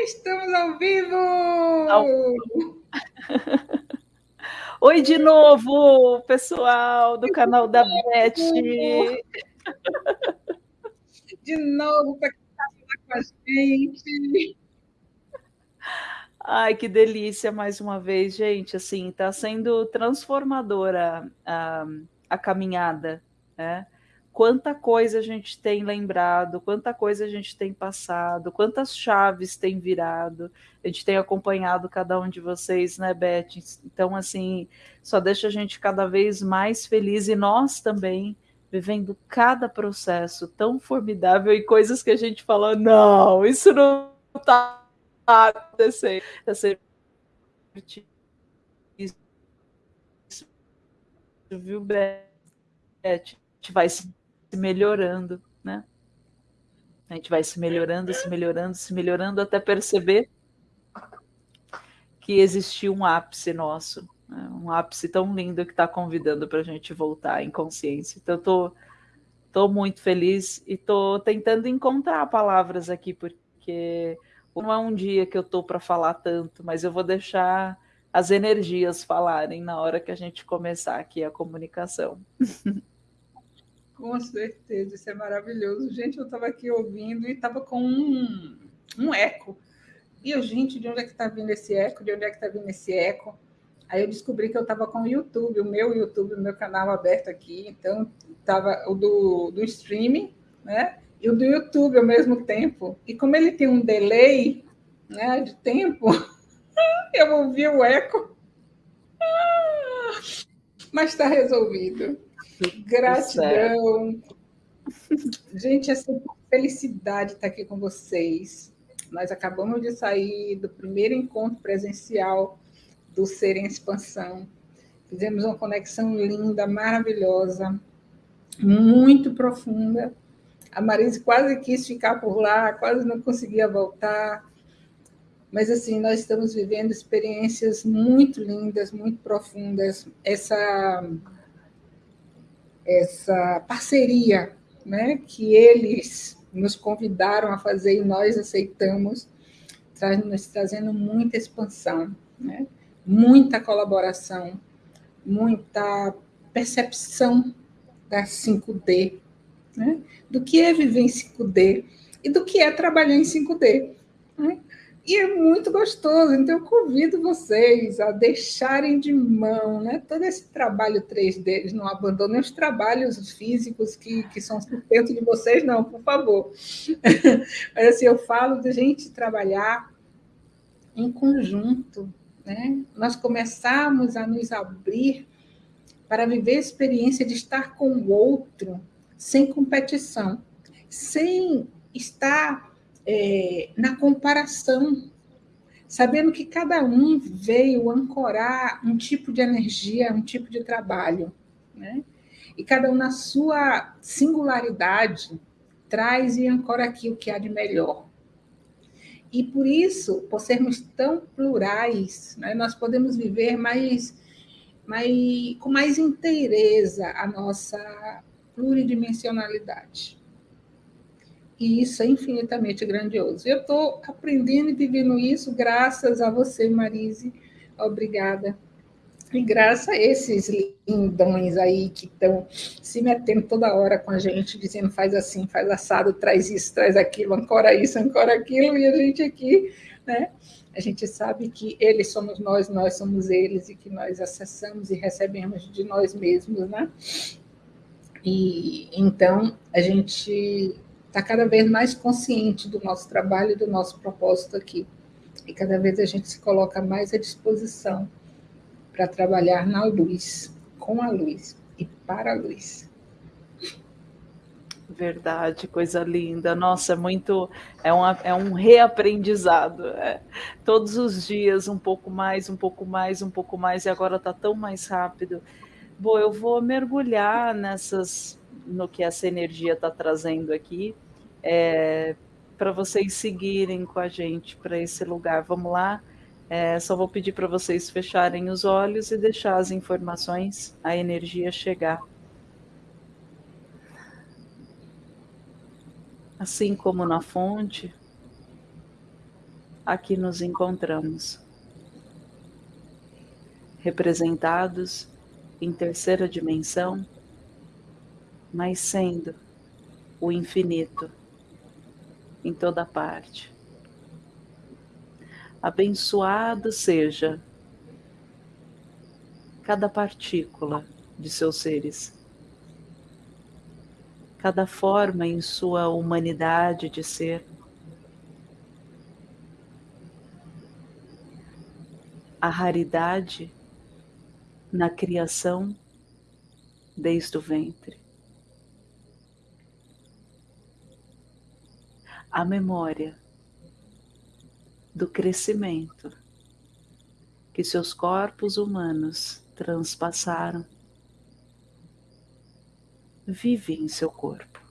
estamos ao vivo! Ao... Oi de novo, pessoal do canal da Beth. De novo, para quem está com a gente. Ai, que delícia mais uma vez, gente. Assim, está sendo transformadora a, a caminhada, né? Quanta coisa a gente tem lembrado, quanta coisa a gente tem passado, quantas chaves tem virado. A gente tem acompanhado cada um de vocês, né, Beth? Então, assim, só deixa a gente cada vez mais feliz e nós também vivendo cada processo tão formidável e coisas que a gente fala, não, isso não está acontecendo. Essa viu, Beth? A gente vai se melhorando, né? A gente vai se melhorando, se melhorando, se melhorando até perceber que existiu um ápice nosso, né? um ápice tão lindo que está convidando para a gente voltar em consciência. Então, estou tô, tô muito feliz e estou tentando encontrar palavras aqui, porque não é um dia que eu estou para falar tanto, mas eu vou deixar as energias falarem na hora que a gente começar aqui a comunicação. Com certeza, isso é maravilhoso. Gente, eu estava aqui ouvindo e estava com um, um eco. E eu, gente, de onde é que está vindo esse eco? De onde é que está vindo esse eco? Aí eu descobri que eu estava com o YouTube, o meu YouTube, o meu canal aberto aqui. Então, estava o do, do streaming, né? E o do YouTube ao mesmo tempo. E como ele tem um delay né, de tempo, eu ouvi o eco. Mas está resolvido. Gratidão. Gente, essa felicidade estar aqui com vocês. Nós acabamos de sair do primeiro encontro presencial do Ser em Expansão. Fizemos uma conexão linda, maravilhosa, muito profunda. A Marise quase quis ficar por lá, quase não conseguia voltar. Mas, assim, nós estamos vivendo experiências muito lindas, muito profundas. Essa essa parceria né, que eles nos convidaram a fazer e nós aceitamos, nos trazendo muita expansão, né? muita colaboração, muita percepção da 5D, né? do que é viver em 5D e do que é trabalhar em 5D. Né? E é muito gostoso, então eu convido vocês a deixarem de mão né, todo esse trabalho 3D, eles não abandonem os trabalhos físicos que, que são sustento de vocês, não, por favor. Mas assim, eu falo de gente trabalhar em conjunto, né? nós começarmos a nos abrir para viver a experiência de estar com o outro sem competição, sem estar é, na comparação, sabendo que cada um veio ancorar um tipo de energia, um tipo de trabalho, né? E cada um na sua singularidade traz e ancora aqui o que há de melhor. E por isso, por sermos tão plurais, né, nós podemos viver mais, mais, com mais inteireza a nossa pluridimensionalidade. E isso é infinitamente grandioso. Eu estou aprendendo e vivendo isso graças a você, Marise. Obrigada. E graças a esses lindões aí que estão se metendo toda hora com a gente, dizendo faz assim, faz assado, traz isso, traz aquilo, ancora isso, ancora aquilo, e a gente aqui, né? A gente sabe que eles somos nós, nós somos eles, e que nós acessamos e recebemos de nós mesmos, né? E então a gente está cada vez mais consciente do nosso trabalho e do nosso propósito aqui. E cada vez a gente se coloca mais à disposição para trabalhar na luz, com a luz e para a luz. Verdade, coisa linda. Nossa, é muito. É, uma, é um reaprendizado. É. Todos os dias, um pouco mais, um pouco mais, um pouco mais, e agora está tão mais rápido. Bom, eu vou mergulhar nessas no que essa energia está trazendo aqui, é, para vocês seguirem com a gente para esse lugar. Vamos lá? É, só vou pedir para vocês fecharem os olhos e deixar as informações, a energia chegar. Assim como na fonte, aqui nos encontramos, representados em terceira dimensão, mas sendo o infinito em toda parte. Abençoado seja cada partícula de seus seres, cada forma em sua humanidade de ser. A raridade na criação desde o ventre. A memória do crescimento que seus corpos humanos transpassaram vive em seu corpo.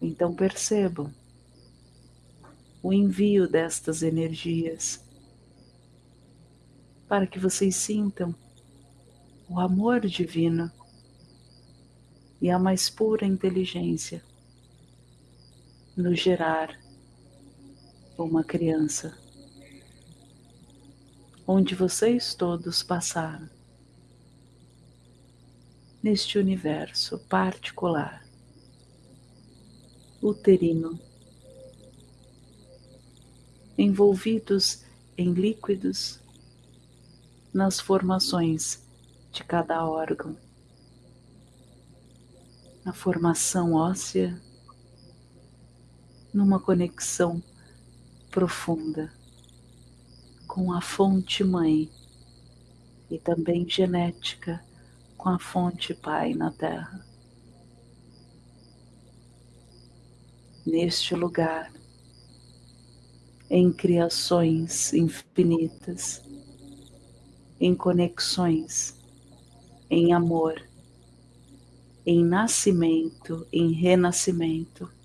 Então percebam o envio destas energias para que vocês sintam o amor divino e a mais pura inteligência no gerar uma criança, onde vocês todos passaram. Neste universo particular, uterino, envolvidos em líquidos nas formações de cada órgão, na formação óssea, numa conexão profunda com a fonte mãe e também genética com a fonte pai na terra. Neste lugar, em criações infinitas, em conexões, em amor, em nascimento, em renascimento,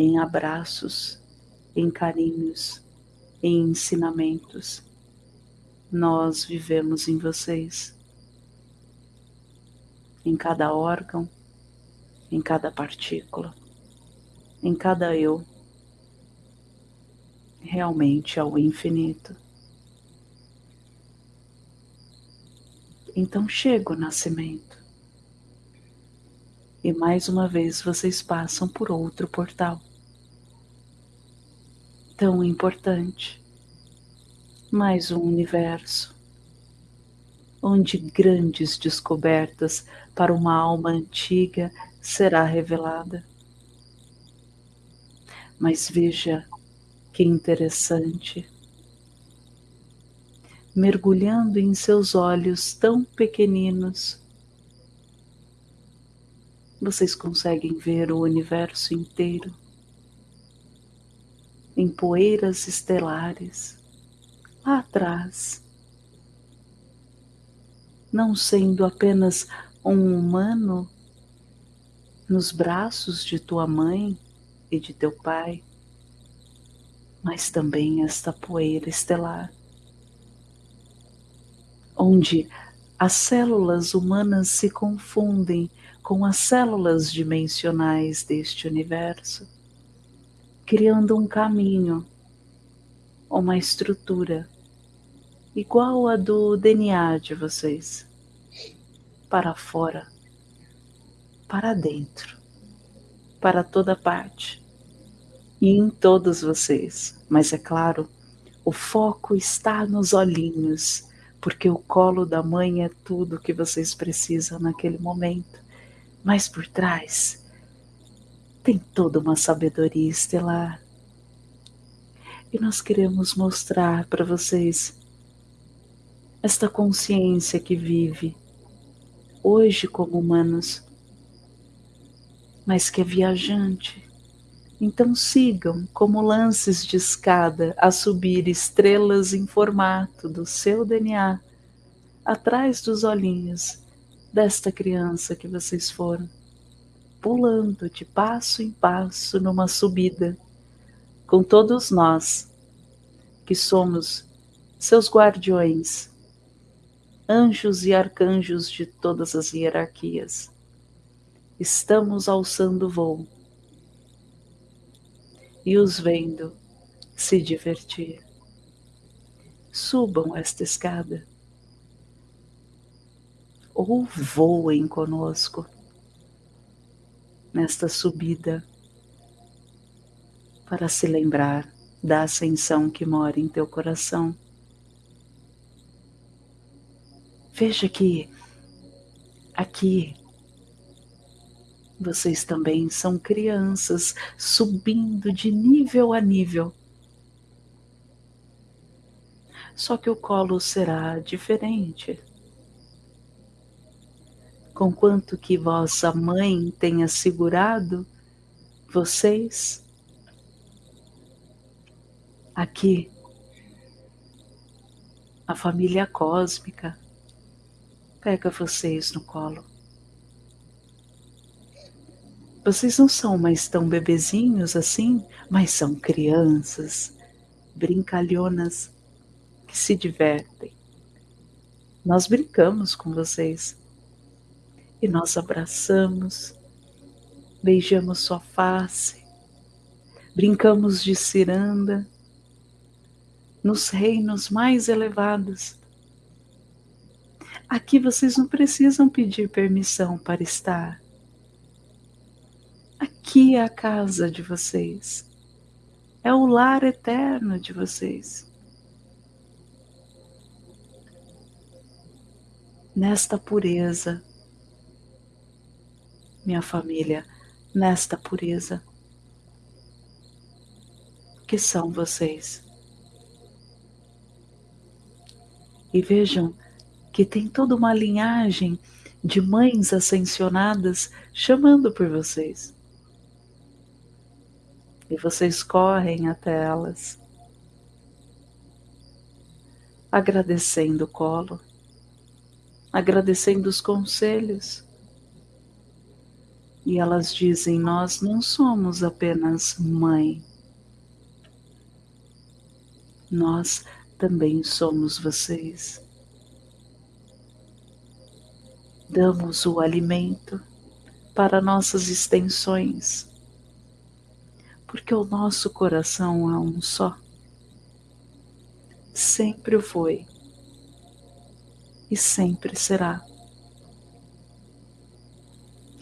em abraços, em carinhos, em ensinamentos. Nós vivemos em vocês, em cada órgão, em cada partícula, em cada eu, realmente ao infinito. Então chega o nascimento. E mais uma vez vocês passam por outro portal. Tão importante. Mais um universo. Onde grandes descobertas para uma alma antiga será revelada. Mas veja que interessante mergulhando em seus olhos tão pequeninos. Vocês conseguem ver o universo inteiro em poeiras estelares lá atrás, não sendo apenas um humano nos braços de tua mãe e de teu pai, mas também esta poeira estelar onde as células humanas se confundem com as células dimensionais deste universo, criando um caminho, uma estrutura igual a do DNA de vocês, para fora, para dentro, para toda parte e em todos vocês. Mas é claro, o foco está nos olhinhos porque o colo da mãe é tudo que vocês precisam naquele momento. Mas por trás tem toda uma sabedoria estelar. E nós queremos mostrar para vocês esta consciência que vive hoje como humanos, mas que é viajante. Então sigam como lances de escada a subir estrelas em formato do seu DNA atrás dos olhinhos desta criança que vocês foram, pulando de passo em passo numa subida, com todos nós que somos seus guardiões, anjos e arcanjos de todas as hierarquias. Estamos alçando voo e os vendo se divertir. Subam esta escada ou voem conosco nesta subida para se lembrar da ascensão que mora em teu coração. Veja que aqui vocês também são crianças subindo de nível a nível. Só que o colo será diferente. Conquanto que vossa mãe tenha segurado vocês aqui, a família cósmica pega vocês no colo. Vocês não são mais tão bebezinhos assim, mas são crianças, brincalhonas, que se divertem. Nós brincamos com vocês e nós abraçamos, beijamos sua face, brincamos de ciranda nos reinos mais elevados. Aqui vocês não precisam pedir permissão para estar Aqui é a casa de vocês. É o lar eterno de vocês. Nesta pureza, minha família, nesta pureza, que são vocês. E vejam que tem toda uma linhagem de mães ascensionadas chamando por vocês e vocês correm até elas, agradecendo o colo, agradecendo os conselhos. E elas dizem: Nós não somos apenas mãe, nós também somos vocês. Damos o alimento para nossas extensões porque o nosso coração é um só. Sempre foi e sempre será.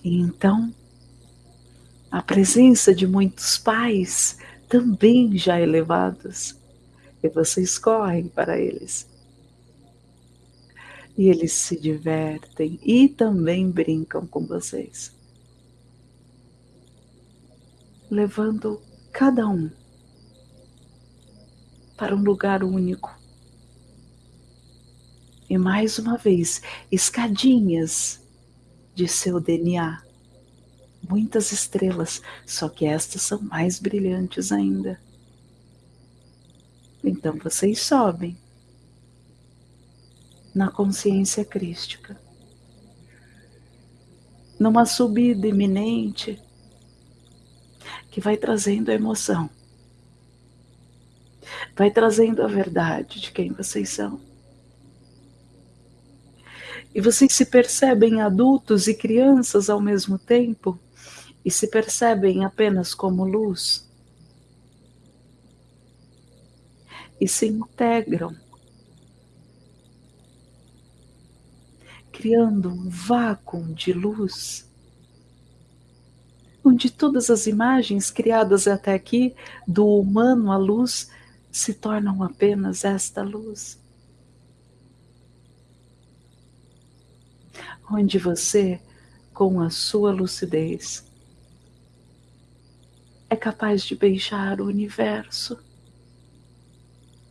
E então, a presença de muitos pais também já elevados, e vocês correm para eles. E eles se divertem e também brincam com vocês levando cada um para um lugar único. E mais uma vez, escadinhas de seu DNA. Muitas estrelas, só que estas são mais brilhantes ainda. Então vocês sobem na consciência crística. Numa subida iminente, que vai trazendo a emoção, vai trazendo a verdade de quem vocês são. E vocês se percebem adultos e crianças ao mesmo tempo e se percebem apenas como luz. E se integram, criando um vácuo de luz onde todas as imagens criadas até aqui, do humano à luz, se tornam apenas esta luz. Onde você, com a sua lucidez, é capaz de beijar o universo,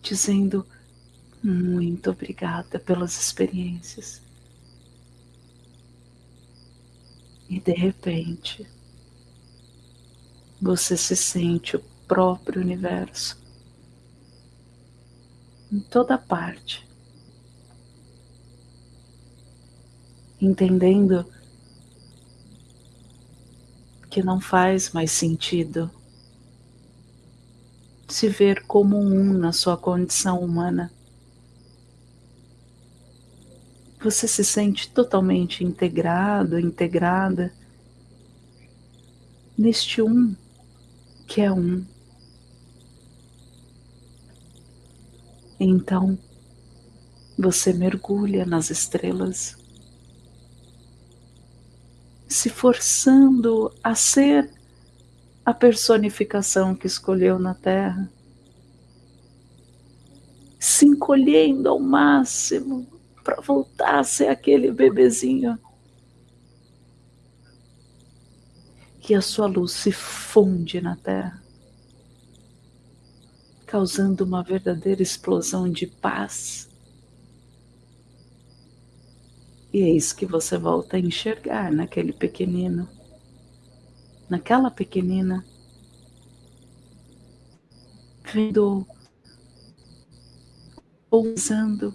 dizendo muito obrigada pelas experiências. E de repente, você se sente o próprio universo em toda parte, entendendo que não faz mais sentido se ver como um na sua condição humana. Você se sente totalmente integrado, integrada neste um que é um. Então, você mergulha nas estrelas, se forçando a ser a personificação que escolheu na Terra, se encolhendo ao máximo para voltar a ser aquele bebezinho. Que a sua luz se funde na Terra causando uma verdadeira explosão de paz. E é isso que você volta a enxergar naquele pequenino, naquela pequenina, vendo, pousando,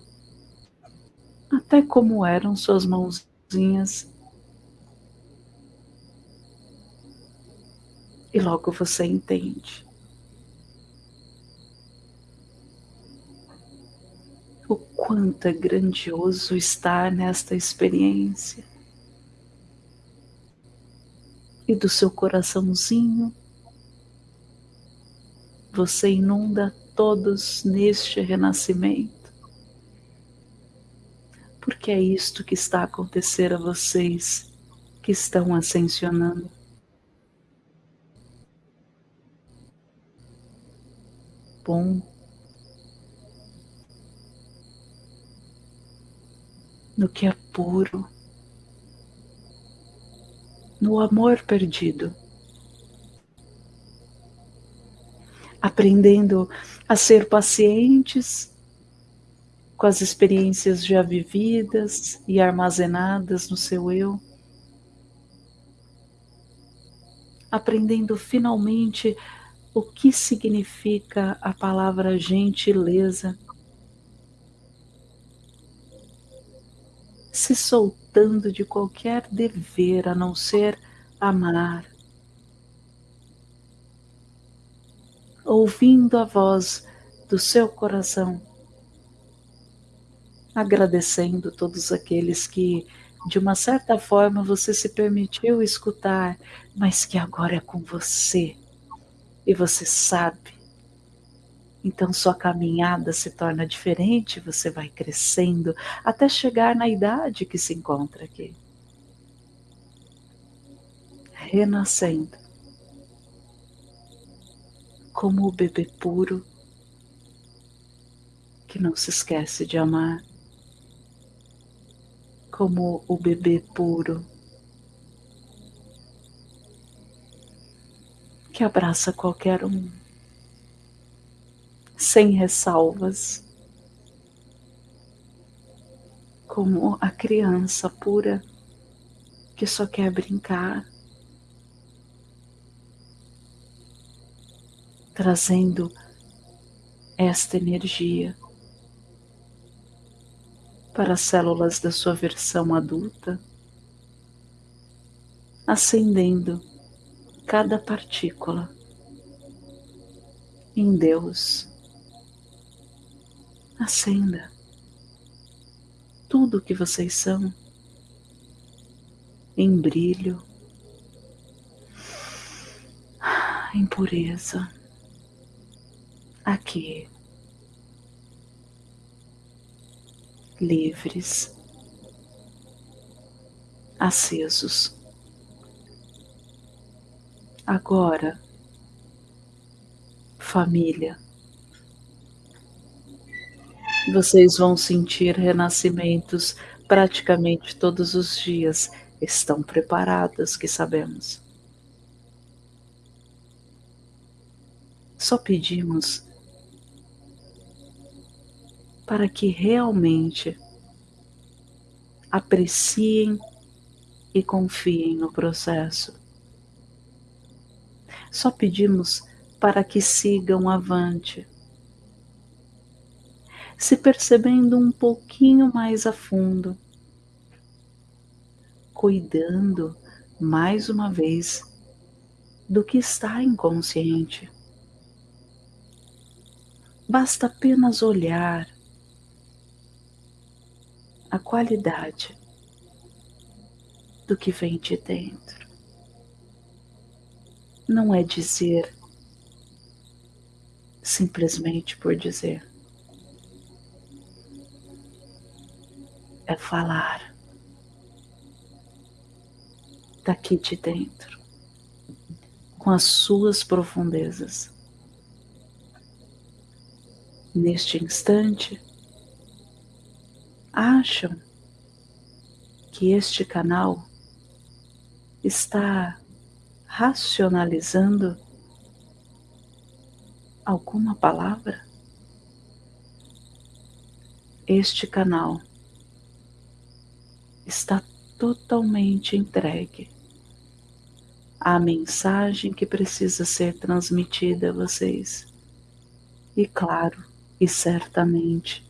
até como eram suas mãozinhas. E logo você entende o quanto é grandioso estar nesta experiência. E do seu coraçãozinho, você inunda todos neste renascimento. Porque é isto que está a acontecer a vocês que estão ascensionando. Bom no que é puro, no amor perdido. Aprendendo a ser pacientes com as experiências já vividas e armazenadas no seu eu. Aprendendo finalmente o que significa a palavra gentileza se soltando de qualquer dever a não ser amar, ouvindo a voz do seu coração, agradecendo todos aqueles que, de uma certa forma, você se permitiu escutar, mas que agora é com você. E você sabe então sua caminhada se torna diferente, você vai crescendo até chegar na idade que se encontra aqui. Renascendo. Como o bebê puro que não se esquece de amar. Como o bebê puro que abraça qualquer um sem ressalvas, como a criança pura que só quer brincar, trazendo esta energia para as células da sua versão adulta, acendendo cada partícula em Deus acenda tudo o que vocês são em brilho, em pureza, aqui, livres, acesos. Agora, família vocês vão sentir renascimentos praticamente todos os dias. Estão preparadas, que sabemos. Só pedimos para que realmente apreciem e confiem no processo. Só pedimos para que sigam avante se percebendo um pouquinho mais a fundo, cuidando mais uma vez do que está inconsciente. Basta apenas olhar a qualidade do que vem de dentro. Não é dizer simplesmente por dizer é falar daqui de dentro, com as suas profundezas. Neste instante, acham que este canal está racionalizando alguma palavra? Este canal está totalmente entregue à mensagem que precisa ser transmitida a vocês. E claro, e certamente,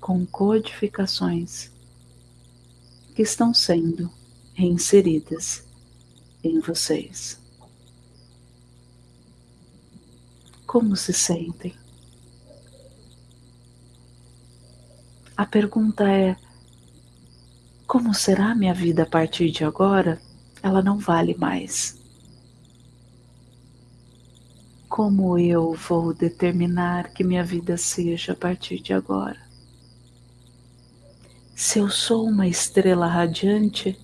com codificações que estão sendo reinseridas em vocês. Como se sentem? A pergunta é: como será minha vida a partir de agora? Ela não vale mais. Como eu vou determinar que minha vida seja a partir de agora? Se eu sou uma estrela radiante,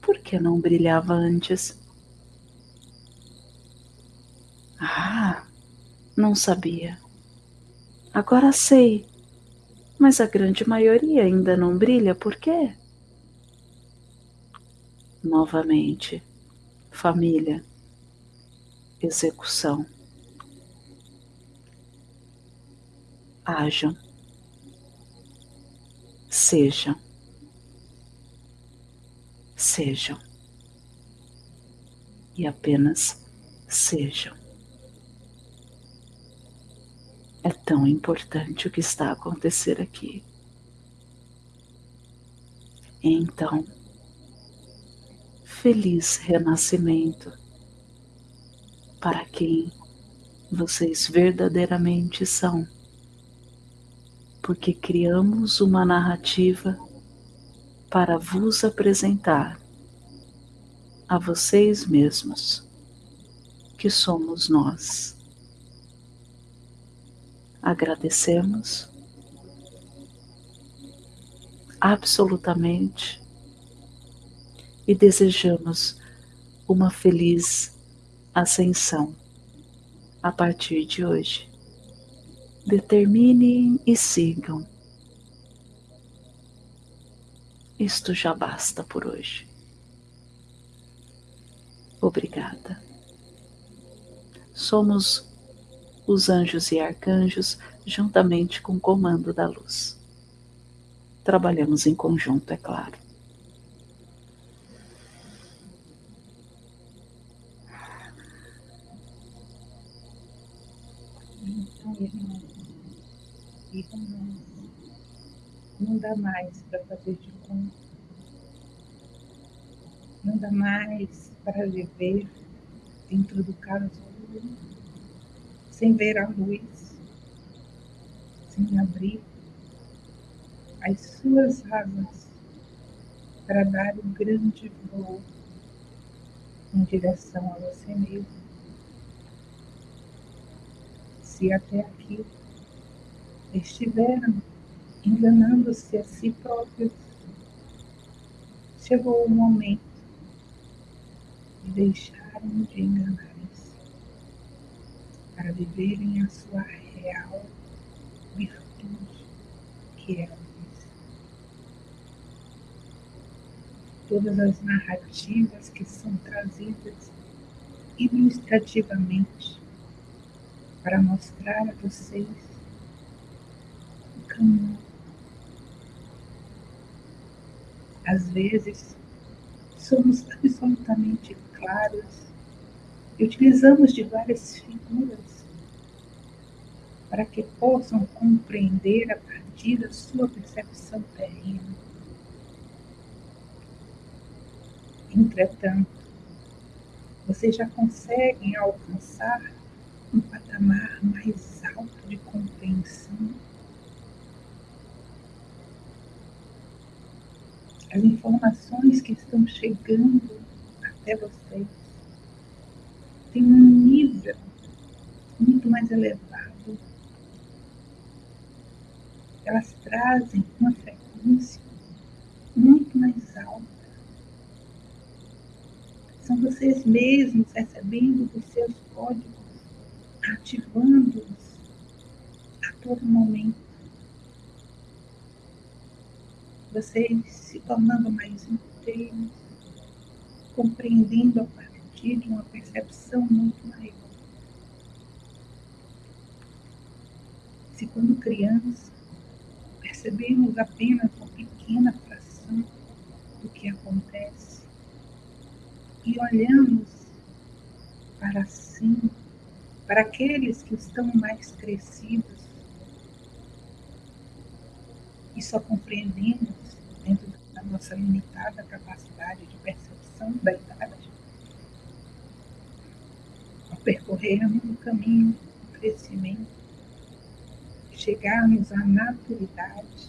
por que não brilhava antes? Ah, não sabia. Agora sei. Mas a grande maioria ainda não brilha, por quê? Novamente, família, execução. Ajam, sejam, sejam e apenas sejam. É tão importante o que está a acontecer aqui. Então, feliz renascimento para quem vocês verdadeiramente são, porque criamos uma narrativa para vos apresentar a vocês mesmos, que somos nós agradecemos absolutamente e desejamos uma feliz ascensão a partir de hoje. Determinem e sigam. Isto já basta por hoje. Obrigada. Somos os anjos e arcanjos, juntamente com o comando da luz. Trabalhamos em conjunto, é claro. Não dá mais para fazer de conta. Não dá mais para viver dentro do casulo sem ver a luz, sem abrir as suas asas para dar um grande voo em direção a você mesmo. Se até aqui estiveram enganando-se a si próprios, chegou o momento de deixarem de enganar para viverem a sua real virtude, que é a luz. Todas as narrativas que são trazidas ilustrativamente para mostrar a vocês o caminho. Às vezes, somos absolutamente claros e utilizamos de várias figuras para que possam compreender a partir da sua percepção terrena. Entretanto, vocês já conseguem alcançar um patamar mais alto de compreensão. As informações que estão chegando até vocês tem um nível muito mais elevado. Elas trazem uma frequência muito mais alta. São vocês mesmos recebendo os seus códigos, ativando-os a todo momento. Vocês se tornando mais inteiros, compreendendo a partir de uma percepção muito maior. Se quando criança percebemos apenas uma pequena fração do que acontece. E olhamos para cima, para aqueles que estão mais crescidos. E só compreendemos dentro da nossa limitada capacidade de percepção da idade, ao percorrermos o caminho do crescimento, chegarmos à maturidade,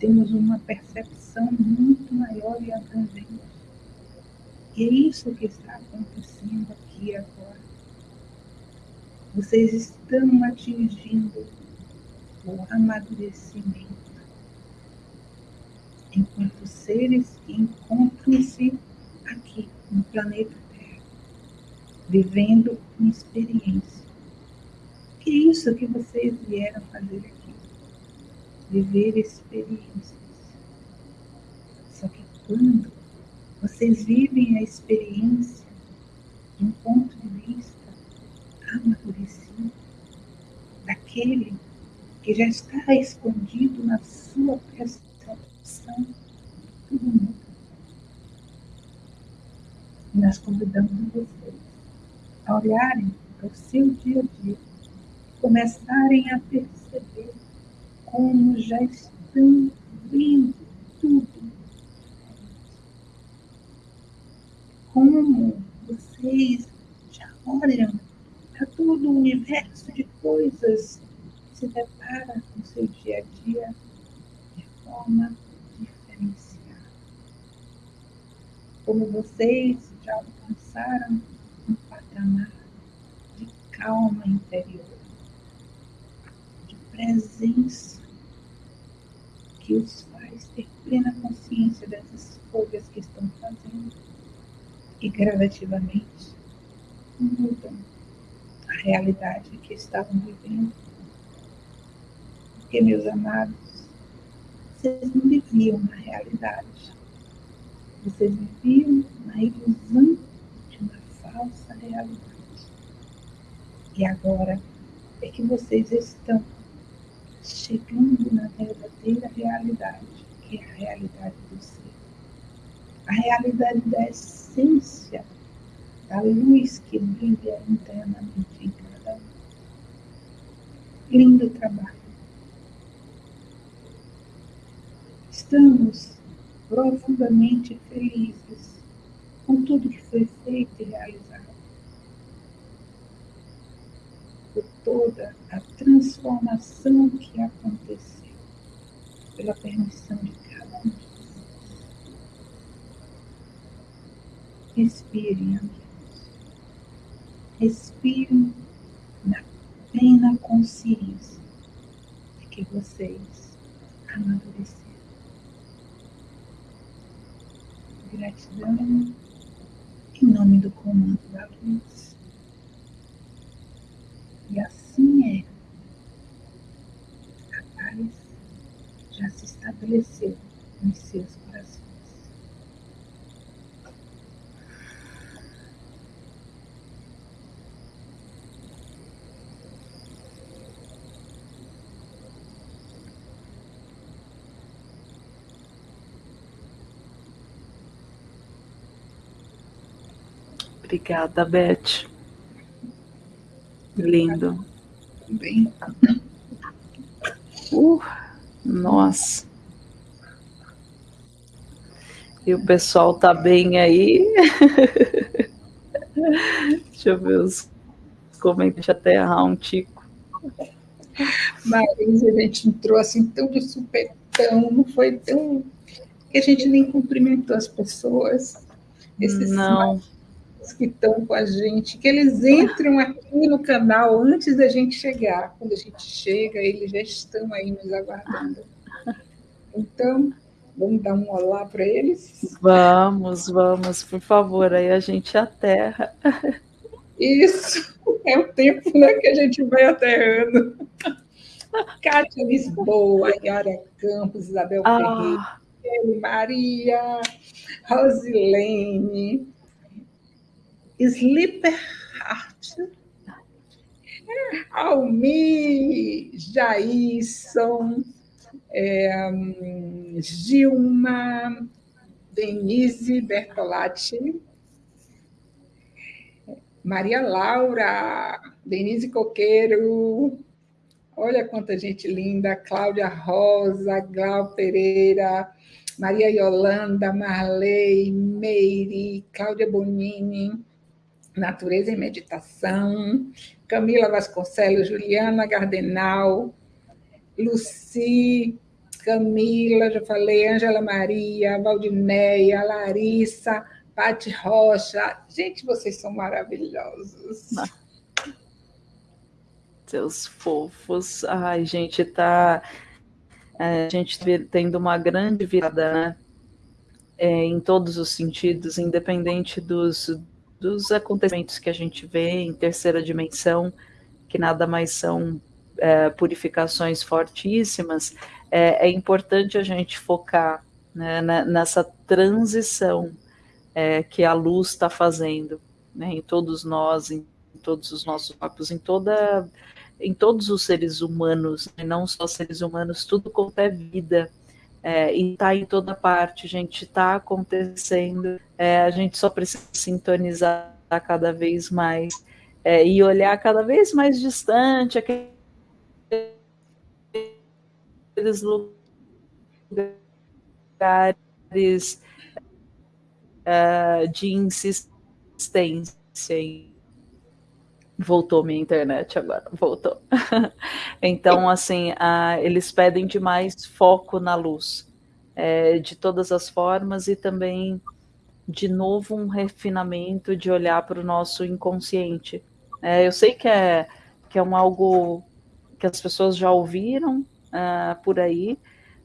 temos uma percepção muito maior e abrangente. E é isso que está acontecendo aqui agora. Vocês estão atingindo o amadurecimento enquanto seres que encontram-se aqui no planeta Terra, vivendo uma experiência é isso que vocês vieram fazer aqui? Viver experiências. Só que quando vocês vivem a experiência de um ponto de vista amadurecido, daquele que já está escondido na sua percepção, tudo muda. Nós convidamos vocês a olharem para o seu dia a dia começarem a perceber como já estão vendo tudo. Como vocês já olham para todo o universo de coisas que se depara com seu dia a dia de forma diferenciada. Como vocês já alcançaram um patamar de calma interior presença que os faz ter plena consciência das escolhas que estão fazendo e gradativamente mudam a realidade que estavam vivendo. Porque, meus amados, vocês não viviam na realidade. Vocês viviam na ilusão de uma falsa realidade. E agora é que vocês estão chegando na verdadeira realidade, que é a realidade do ser. A realidade da essência, da luz que brilha internamente em cada um. Lindo trabalho. Estamos profundamente felizes com tudo que foi feito e realizado. por toda a transformação que aconteceu, pela permissão de cada um. Respirem, amigos. Respirem na plena consciência de que vocês amadureceram. Gratidão em nome do comando da luz. Assim é. A paz já se estabeleceu nos seus corações. Obrigada, Beth. Lindo. Bem. Uh, nossa. E o pessoal tá bem aí. Deixa eu ver os comentários até errar um tico. Marisa, a gente entrou assim tão de supetão, não foi tão. que a gente nem cumprimentou as pessoas. Esses não que estão com a gente, que eles entram aqui no canal antes da gente chegar. Quando a gente chega, eles já estão aí nos aguardando. Então, vamos dar um olá para eles? Vamos, vamos, por favor, aí a gente aterra. Isso, é o tempo né, que a gente vai aterrando. Cátia Lisboa, Yara Campos, Isabel ah. Ferreira, Maria, Rosilene, Slipper Hart, Almi, Jaison, é, Gilma, Denise Bertolatti, Maria Laura, Denise Coqueiro, olha quanta gente linda, Cláudia Rosa, Glau Pereira, Maria Yolanda, Marley, Meire, Cláudia Bonini, Natureza e Meditação, Camila Vasconcelos, Juliana Gardenal, Luci, Camila, já falei, Ângela Maria, Valdineia, Larissa, Pati Rocha. Gente, vocês são maravilhosos. Seus fofos. Ai, gente, tá. É, a gente tendo uma grande virada, né? É, em todos os sentidos, independente dos, dos acontecimentos que a gente vê em terceira dimensão, que nada mais são é, purificações fortíssimas, é, é, importante a gente focar né, nessa transição é, que a luz está fazendo né, em todos nós, em todos os nossos corpos, em toda em todos os seres humanos, né, não só seres humanos, tudo quanto é vida. É, e está em toda parte, gente, está acontecendo, é, a gente só precisa sintonizar cada vez mais é, e olhar cada vez mais distante aquele aqueles lugares uh, de insistência. Voltou minha internet agora, voltou. então, assim, uh, eles pedem demais foco na luz, é, de todas as formas, e também, de novo, um refinamento de olhar para o nosso inconsciente. É, eu sei que é, que é um algo que as pessoas já ouviram, uh, por aí,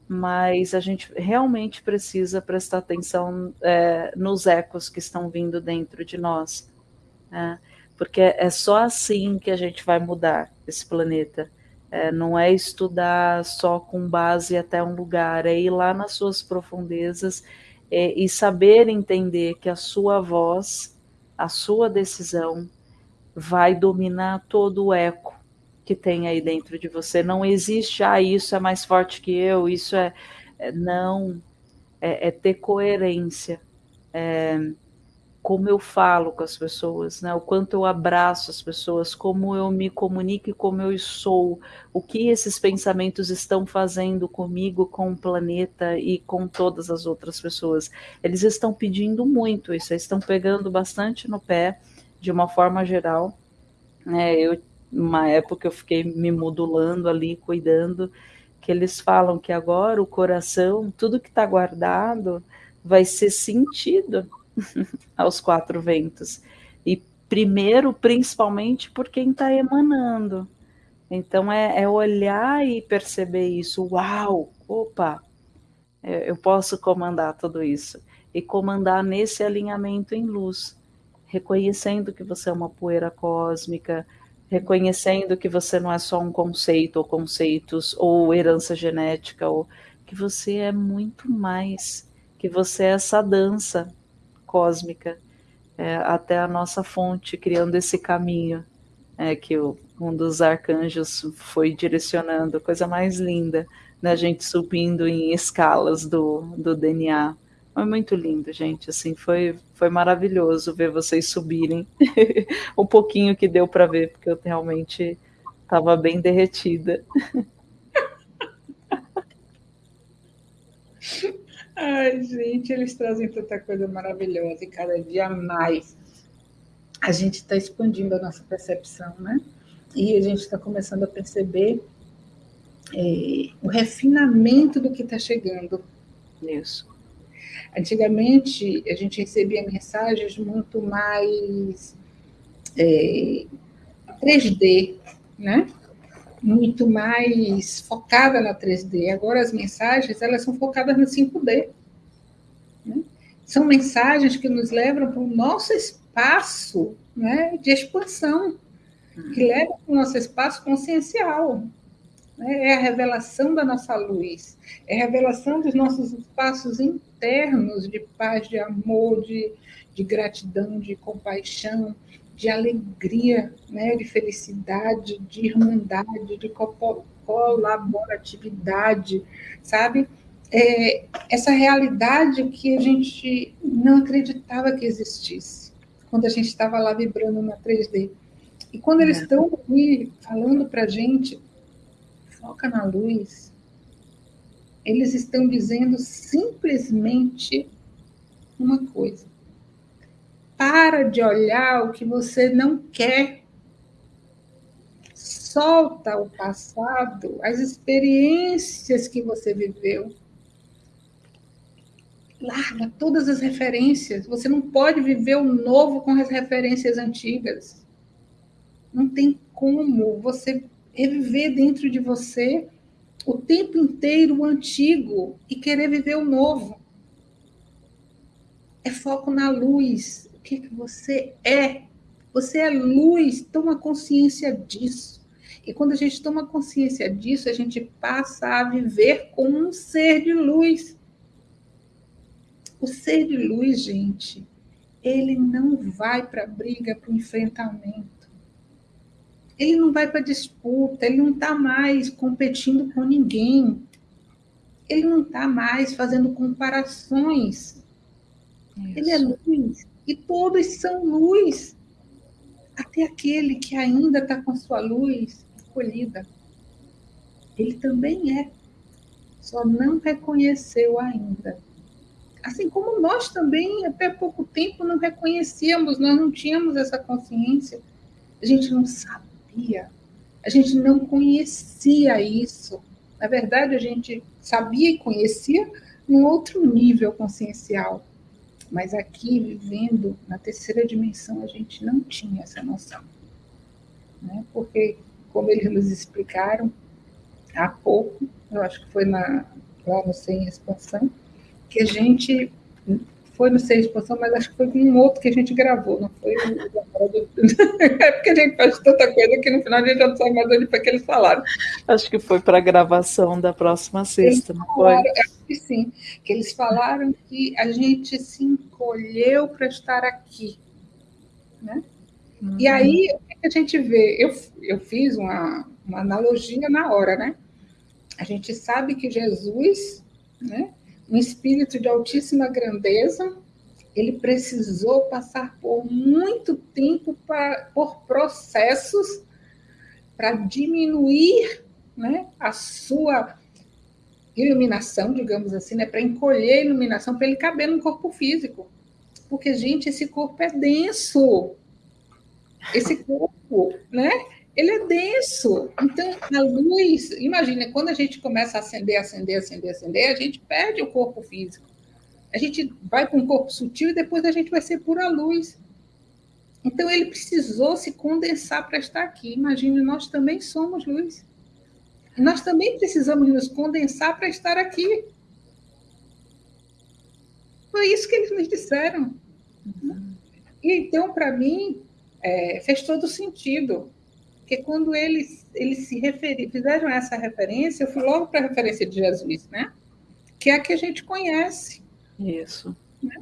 mas a gente realmente precisa prestar atenção é, nos ecos que estão vindo dentro de nós, né? Porque é só assim que a gente vai mudar esse planeta. É, não é estudar só com base até um lugar, é ir lá nas suas profundezas é, e saber entender que a sua voz, a sua decisão, vai dominar todo o eco que tem aí dentro de você. Não existe, ah, isso é mais forte que eu, isso é. é não. É, é, ter coerência. Como eu falo com as pessoas, né? o quanto eu abraço as pessoas, como eu me comunico e como eu sou, o que esses pensamentos estão fazendo comigo, com o planeta e com todas as outras pessoas. Eles estão pedindo muito isso, estão pegando bastante no pé, de uma forma geral. É, eu uma época eu fiquei me modulando ali, cuidando, que eles falam que agora o coração, tudo que está guardado, vai ser sentido aos quatro ventos. E primeiro, principalmente, por quem está emanando. Então é, é, olhar e perceber isso. Uau, opa, eu posso comandar tudo isso. E comandar nesse alinhamento em luz, reconhecendo que você é uma poeira cósmica, reconhecendo que você não é só um conceito ou conceitos ou herança genética, ou que você é muito mais, que você é essa dança cósmica é, até a nossa fonte, criando esse caminho é, que o, um dos arcanjos foi direcionando, coisa mais linda, né, a gente subindo em escalas do, do DNA. Foi muito lindo, gente. Assim, foi, foi maravilhoso ver vocês subirem. um pouquinho que deu para ver, porque eu realmente estava bem derretida. Ai, gente, eles trazem tanta coisa maravilhosa e cada dia mais a gente está expandindo a nossa percepção, né? E a gente está começando a perceber é, o refinamento do que está chegando. Isso. Antigamente, a gente recebia mensagens muito mais é, 3D, né? Muito mais focada na 3D. Agora as mensagens elas são focadas no 5D. Né? São mensagens que nos levam para o nosso espaço né, de expansão, que levam para o nosso espaço consciencial. Né? É a revelação da nossa luz, é a revelação dos nossos espaços internos de paz, de amor, de, de gratidão, de compaixão, de alegria, né, de felicidade, de irmandade, de colaboratividade, sabe? É, essa realidade que a gente não acreditava que existisse, quando a gente estava lá vibrando na 3D. E quando eles é. estão aqui falando para a gente, foca na luz, eles estão dizendo simplesmente uma coisa para de olhar o que você não quer. Solta o passado, as experiências que você viveu. Larga todas as referências. Você não pode viver o novo com as referências antigas. Não tem como você reviver dentro de você o tempo inteiro o antigo e querer viver o novo. É foco na luz, que, que você é. Você é luz, toma consciência disso. E quando a gente toma consciência disso, a gente passa a viver como um ser de luz. O ser de luz, gente, ele não vai para a briga, para o enfrentamento. Ele não vai para disputa, ele não está mais competindo com ninguém. Ele não está mais fazendo comparações. Isso. Ele é luz. E todos são luz. Até aquele que ainda está com sua luz escolhida. Ele também é. Só não reconheceu ainda. Assim como nós também, até pouco tempo, não reconhecíamos, nós não tínhamos essa consciência. A gente não sabia. A gente não conhecia isso. Na verdade, a gente sabia e conhecia num outro nível consciencial mas aqui, vivendo na terceira dimensão, a gente não tinha essa noção. Né? Porque, como eles nos explicaram há pouco, eu acho que foi na, lá no Sem Expansão, que a gente foi no Sem Expansão, mas acho que foi um outro que a gente gravou, não foi É porque a gente faz tanta coisa que no final a gente já não sabe mais onde foi que eles falaram. Acho que foi para a gravação da próxima sexta, não foi? Acho que sim, que eles falaram que a gente se encolheu para estar aqui, né? Uhum. E aí, o que a gente vê? Eu, eu fiz uma, uma analogia na hora, né? A gente sabe que Jesus, né, um espírito de altíssima grandeza, ele precisou passar por muito tempo pra, por processos para diminuir né, a sua iluminação, digamos assim, né, para encolher a iluminação, para ele caber no corpo físico. Porque, gente, esse corpo é denso. Esse corpo, né? Ele é denso. Então, a luz, imagina, quando a gente começa a acender, acender, acender, acender, a gente perde o corpo físico a gente vai para um corpo sutil e depois a gente vai ser pura luz. Então ele precisou se condensar para estar aqui. Imagine, nós também somos luz. Nós também precisamos nos condensar para estar aqui. Foi isso que eles nos disseram. E então, para mim, é, fez todo sentido. Porque quando eles, eles se referiram, fizeram essa referência, eu fui logo para a referência de Jesus, né? Que é a que a gente conhece. Isso. Né?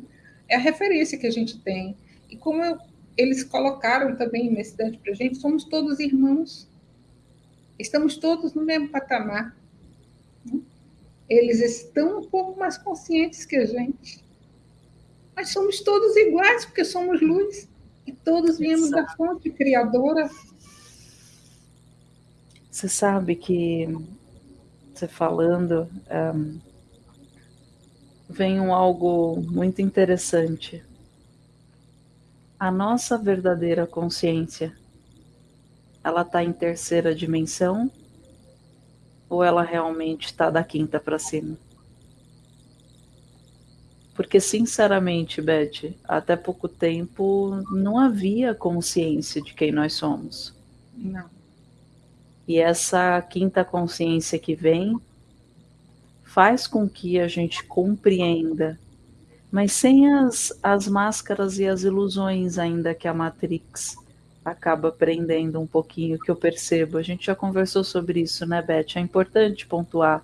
É a referência que a gente tem. E como eu, eles colocaram também nesse Dante para a gente, somos todos irmãos. Estamos todos no mesmo patamar. Né? Eles estão um pouco mais conscientes que a gente. Mas somos todos iguais, porque somos luz. E todos viemos Exato. da fonte criadora. Você sabe que, você falando, um, vem um algo muito interessante. A nossa verdadeira consciência, ela está em terceira dimensão ou ela realmente está da quinta para cima? Porque, sinceramente, Beth, até pouco tempo não havia consciência de quem nós somos. Não. E essa quinta consciência que vem faz com que a gente compreenda, mas sem as, as máscaras e as ilusões ainda que a Matrix acaba prendendo um pouquinho, que eu percebo. A gente já conversou sobre isso, né, Beth? É importante pontuar.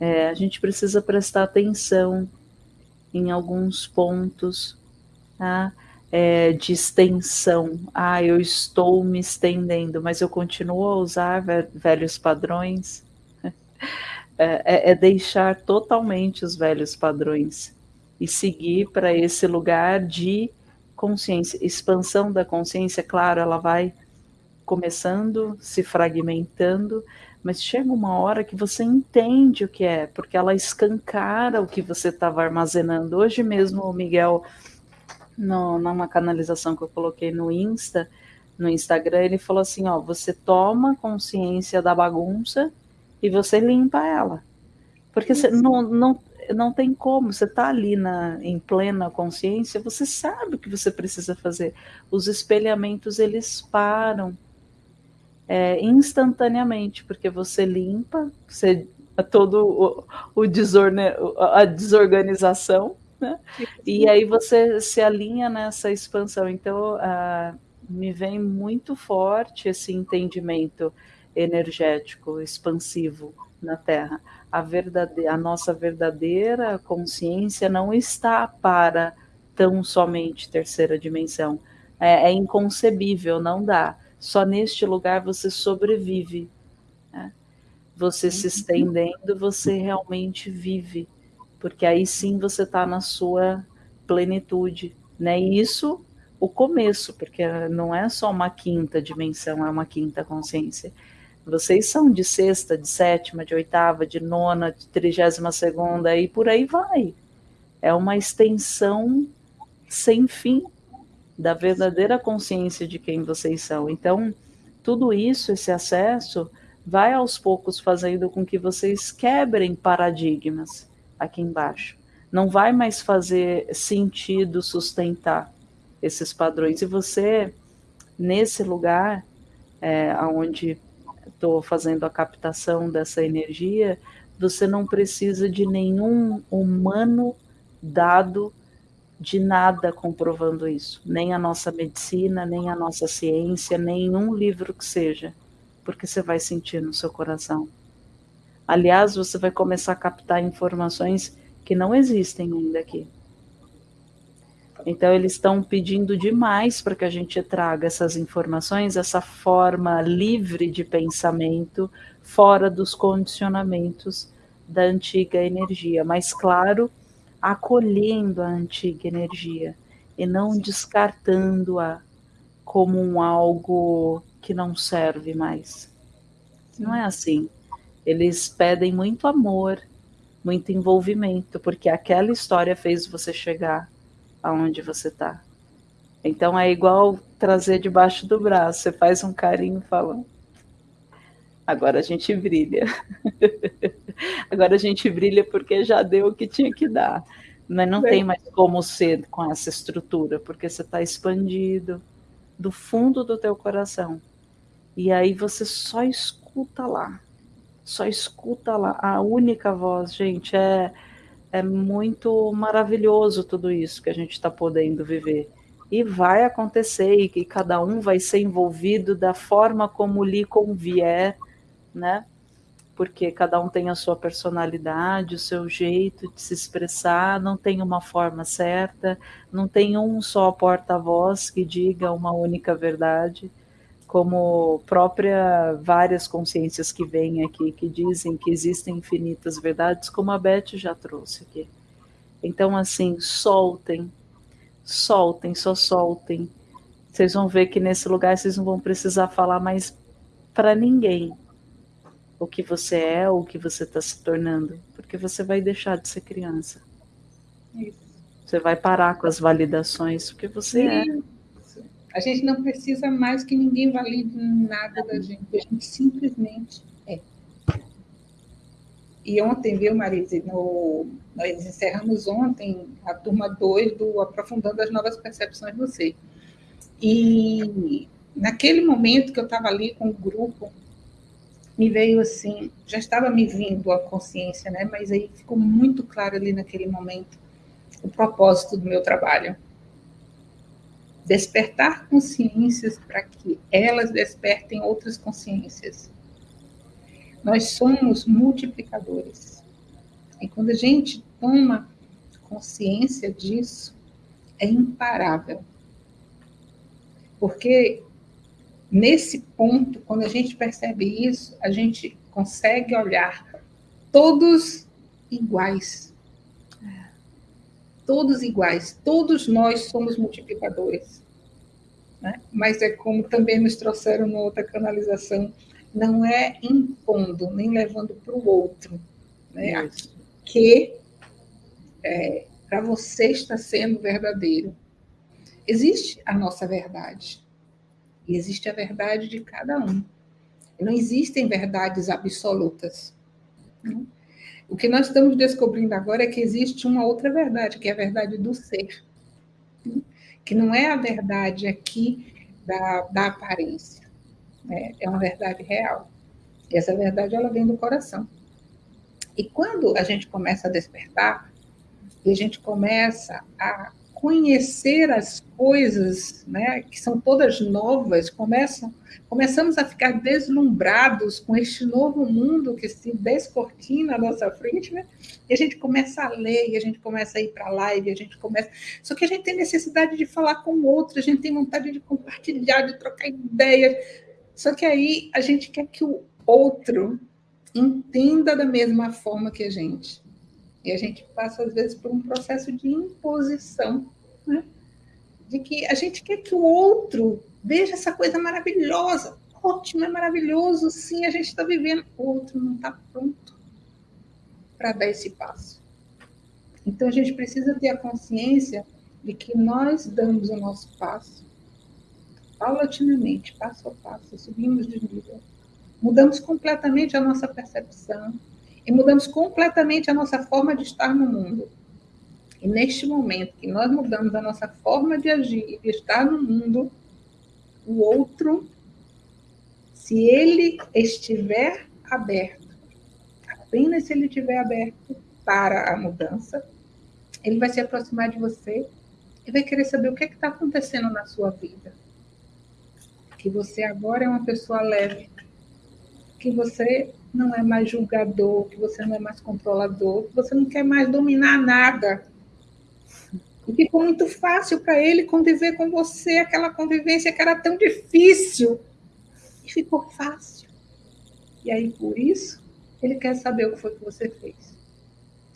É, a gente precisa prestar atenção em alguns pontos tá? É, de extensão. Ah, eu estou me estendendo, mas eu continuo a usar velhos padrões. É, é, é deixar totalmente os velhos padrões e seguir para esse lugar de consciência, expansão da consciência, claro, ela vai começando, se fragmentando, mas chega uma hora que você entende o que é, porque ela escancara o que você estava armazenando. Hoje mesmo o Miguel, no, numa canalização que eu coloquei no Insta, no Instagram, ele falou assim: ó, você toma consciência da bagunça e você limpa ela. Porque você não, não, não tem como, você está ali na, em plena consciência, você sabe o que você precisa fazer. Os espelhamentos, eles param é, instantaneamente, porque você limpa, você todo o, o desorne, a desorganização, né? e aí você se alinha nessa expansão. Então, uh, me vem muito forte esse entendimento energético, expansivo na Terra a, verdade, a nossa verdadeira consciência não está para tão somente terceira dimensão. É, é inconcebível, não dá. Só neste lugar você sobrevive. Né? Você se uhum. estendendo, você realmente vive. Porque aí sim você está na sua plenitude. Né? E isso o começo, porque não é só uma quinta dimensão, é uma quinta consciência vocês são de sexta, de sétima, de oitava, de nona, de trigésima segunda e por aí vai. É uma extensão sem fim da verdadeira consciência de quem vocês são. Então, tudo isso, esse acesso, vai aos poucos fazendo com que vocês quebrem paradigmas aqui embaixo. Não vai mais fazer sentido sustentar esses padrões. E você, nesse lugar, é, onde estou fazendo a captação dessa energia, você não precisa de nenhum humano dado de nada comprovando isso, nem a nossa medicina, nem a nossa ciência, nenhum livro que seja, porque você vai sentir no seu coração. Aliás, você vai começar a captar informações que não existem ainda aqui. Então, eles estão pedindo demais para que a gente traga essas informações, essa forma livre de pensamento, fora dos condicionamentos da antiga energia, mas, claro, acolhendo a antiga energia e não descartando-a como um algo que não serve mais. Não é assim. Eles pedem muito amor, muito envolvimento, porque aquela história fez você chegar aonde você está. Então é igual trazer debaixo do braço. Você faz um carinho e fala: agora a gente brilha. agora a gente brilha porque já deu o que tinha que dar. Mas não tem mais como ser com essa estrutura, porque você está expandido do fundo do teu coração. E aí você só escuta lá. Só escuta lá. A única voz, gente, é é muito maravilhoso tudo isso que a gente está podendo viver. E vai acontecer, e que cada um vai ser envolvido da forma como lhe convier, né? Porque cada um tem a sua personalidade, o seu jeito de se expressar, não tem uma forma certa, não tem um só porta-voz que diga uma única verdade como própria várias consciências que vêm aqui, que dizem que existem infinitas verdades, como a Beth já trouxe aqui. Então, assim, soltem, soltem, só soltem. Vocês vão ver que nesse lugar vocês não vão precisar falar mais para ninguém o que você é ou o que você está se tornando, porque você vai deixar de ser criança. Isso. Você vai parar com as validações, porque você é. A gente não precisa mais que ninguém valide nada da gente, a gente simplesmente é. E ontem, viu, Marise, no, nós encerramos ontem a turma 2 do Aprofundando as Novas Percepções do Ser. E naquele momento que eu estava ali com o grupo, me veio assim, já estava me vindo a consciência, né? Mas aí ficou muito claro ali naquele momento o propósito do meu trabalho. Despertar consciências para que elas despertem outras consciências. Nós somos multiplicadores. E quando a gente toma consciência disso, é imparável. Porque nesse ponto, quando a gente percebe isso, a gente consegue olhar todos iguais. Todos iguais. Todos nós somos multiplicadores. Né? Mas é como também nos trouxeram na outra canalização, não é impondo, nem levando para o outro. Né? Que é, para você está sendo verdadeiro. Existe a nossa verdade. E existe a verdade de cada um. Não existem verdades absolutas. Né? O que nós estamos descobrindo agora é que existe uma outra verdade, que é a verdade do ser. Né? Que não é a verdade aqui da, da aparência. Né? É uma verdade real. E essa verdade ela vem do coração. E quando a gente começa a despertar, e a gente começa a conhecer as coisas, né, que são todas novas, começam, começamos a ficar deslumbrados com este novo mundo que se descortina à nossa frente, né? E a gente começa a ler, e a gente começa a ir para a live, a gente começa. Só que a gente tem necessidade de falar com o outro, a gente tem vontade de compartilhar, de trocar ideias. Só que aí a gente quer que o outro entenda da mesma forma que a gente. E a gente passa, às vezes, por um processo de imposição, né? de que a gente quer que o outro veja essa coisa maravilhosa. Ótimo, é maravilhoso, sim, a gente está vivendo. O outro não está pronto para dar esse passo. Então, a gente precisa ter a consciência de que nós damos o nosso passo, paulatinamente, passo a passo, subimos de nível. Mudamos completamente a nossa percepção, e mudamos completamente a nossa forma de estar no mundo. E neste momento que nós mudamos a nossa forma de agir e de estar no mundo, o outro, se ele estiver aberto, apenas se ele estiver aberto para a mudança, ele vai se aproximar de você e vai querer saber o que é está acontecendo na sua vida. Que você agora é uma pessoa leve, que você não é mais julgador, que você não é mais controlador, que você não quer mais dominar nada. E ficou muito fácil para ele conviver com você, aquela convivência que era tão difícil. E ficou fácil. E aí, por isso, ele quer saber o que foi que você fez.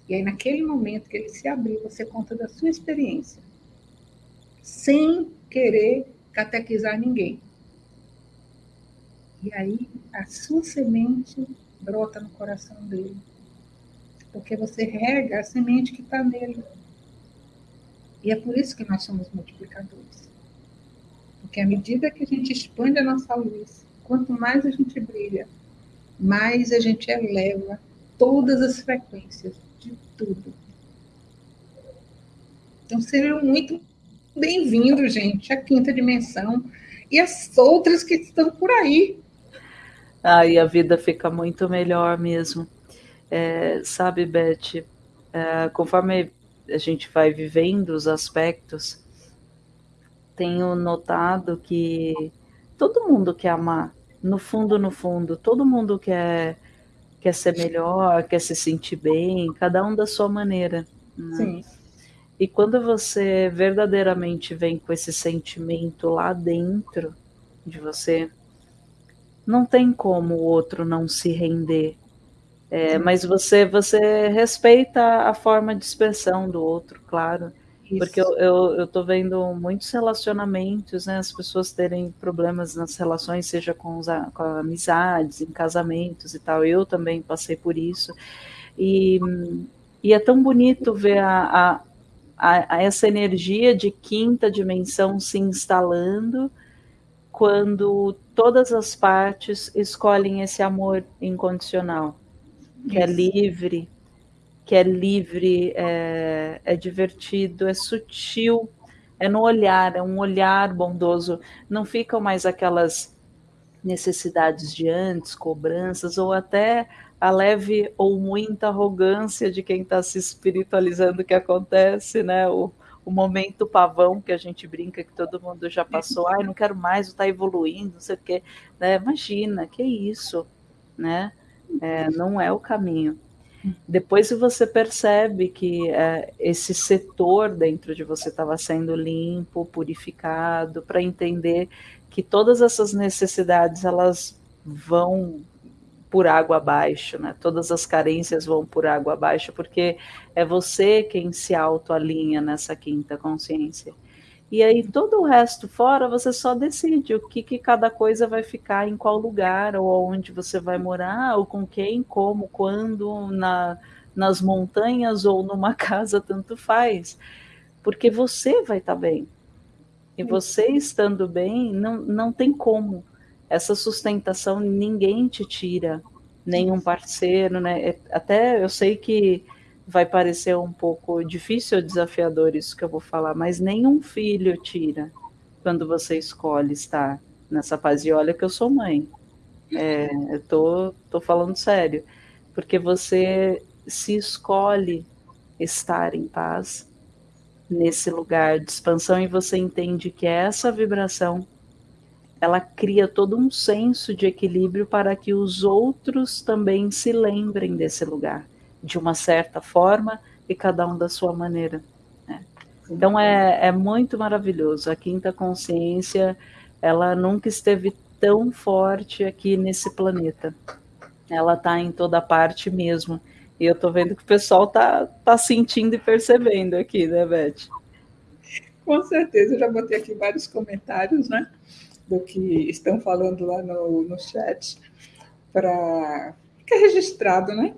E aí, naquele momento que ele se abriu, você conta da sua experiência, sem querer catequizar ninguém. E aí, a sua semente brota no coração dele. Porque você rega a semente que está nele. E é por isso que nós somos multiplicadores. Porque à medida que a gente expande a nossa luz, quanto mais a gente brilha, mais a gente eleva todas as frequências de tudo. Então sejam muito bem-vindos, gente, à quinta dimensão e as outras que estão por aí aí a vida fica muito melhor mesmo. É, sabe, Beth, é, conforme a gente vai vivendo os aspectos, tenho notado que todo mundo quer amar, no fundo, no fundo, todo mundo quer, quer ser melhor, quer se sentir bem, cada um da sua maneira. Né? Sim. E quando você verdadeiramente vem com esse sentimento lá dentro de você, não tem como o outro não se render. É, mas você você respeita a forma de expressão do outro, claro. Isso. Porque eu, eu, eu tô vendo muitos relacionamentos, né? As pessoas terem problemas nas relações, seja com, os, com amizades, em casamentos e tal. Eu também passei por isso. E, e é tão bonito ver a, a, a essa energia de quinta dimensão se instalando quando todas as partes escolhem esse amor incondicional, que é Isso. é livre, que é livre, é, é divertido, é sutil, é no olhar, é um olhar bondoso. Não ficam mais aquelas necessidades de antes, cobranças, ou até a leve ou muita arrogância de quem está se espiritualizando que acontece, né? O, o momento pavão que a gente brinca que todo mundo já passou, ai, não quero mais, está evoluindo, não sei o quê. Né? Imagina, que isso, né? É, não é o caminho. Depois você percebe que é, esse setor dentro de você estava sendo limpo, purificado, para entender que todas essas necessidades elas vão por água abaixo, né? Todas as carências vão por água abaixo, porque é você quem se autoalinha nessa quinta consciência. E aí todo o resto fora você só decide o que, que cada coisa vai ficar em qual lugar, ou onde você vai morar, ou com quem, como, quando, na, nas montanhas ou numa casa, tanto faz. Porque você vai estar tá bem. E você estando bem, não, não tem como. Essa sustentação ninguém te tira, nenhum parceiro, né? É, até eu sei que vai parecer um pouco difícil ou desafiador isso que eu vou falar, mas nenhum filho tira quando você escolhe estar nessa paz. E olha que eu sou mãe. É, eu tô, tô falando sério. Porque você se escolhe estar em paz, nesse lugar de expansão e você entende que essa vibração ela cria todo um senso de equilíbrio para que os outros também se lembrem desse lugar de uma certa forma e cada um da sua maneira. Né? Então é, é muito maravilhoso. A quinta consciência ela nunca esteve tão forte aqui nesse planeta. Ela está em toda parte mesmo. E eu tô vendo que o pessoal tá, tá sentindo e percebendo aqui, né, Beth? Com certeza, eu já botei aqui vários comentários, né, do que estão falando lá no, no chat, para ficar registrado, né?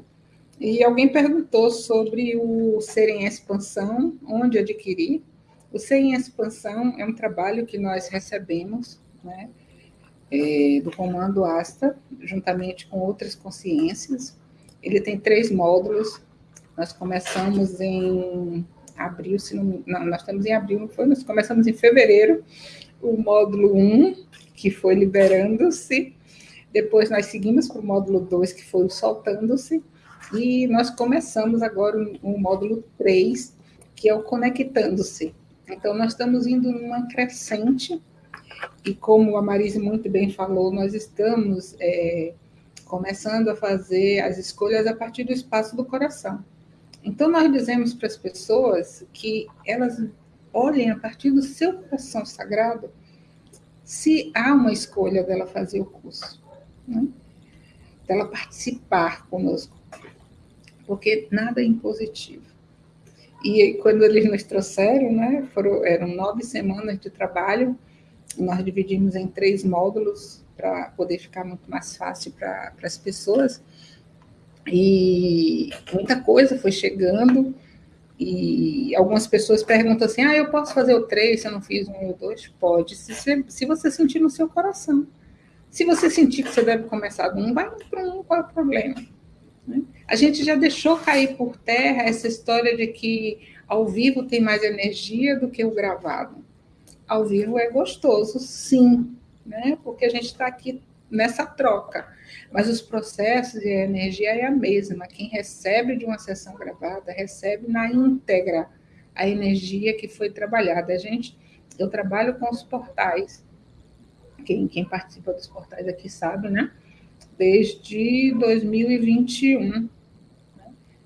E alguém perguntou sobre o Ser em Expansão, onde adquirir. O Ser em Expansão é um trabalho que nós recebemos, né, é, do Comando Asta, juntamente com outras consciências, ele tem três módulos. Nós começamos em abril, se não, não, nós estamos em abril, não foi? Nós começamos em fevereiro, o módulo 1, que foi liberando-se. Depois nós seguimos para o módulo 2, que foi soltando-se. E nós começamos agora o, o módulo 3, que é o conectando-se. Então, nós estamos indo numa crescente, e como a Marise muito bem falou, nós estamos é, começando a fazer as escolhas a partir do espaço do coração. Então, nós dizemos para as pessoas que elas olhem a partir do seu coração sagrado se há uma escolha dela fazer o curso, né? dela participar conosco, porque nada é impositivo. E quando eles nos trouxeram, né, foram, eram nove semanas de trabalho, nós dividimos em três módulos, para poder ficar muito mais fácil para as pessoas. E muita coisa foi chegando, e algumas pessoas perguntam assim: ah, eu posso fazer o três se eu não fiz um ou dois? Pode, se você, se você sentir no seu coração. Se você sentir que você deve começar do um, vai para um, qual é o problema? Né? A gente já deixou cair por terra essa história de que ao vivo tem mais energia do que o gravado. Ao vivo é gostoso, sim, né? Porque a gente está aqui nessa troca. Mas os processos e a energia é a mesma. Quem recebe de uma sessão gravada recebe na íntegra a energia que foi trabalhada. A gente, eu trabalho com os portais. Quem, quem participa dos portais aqui sabe, né? Desde 2021. Né?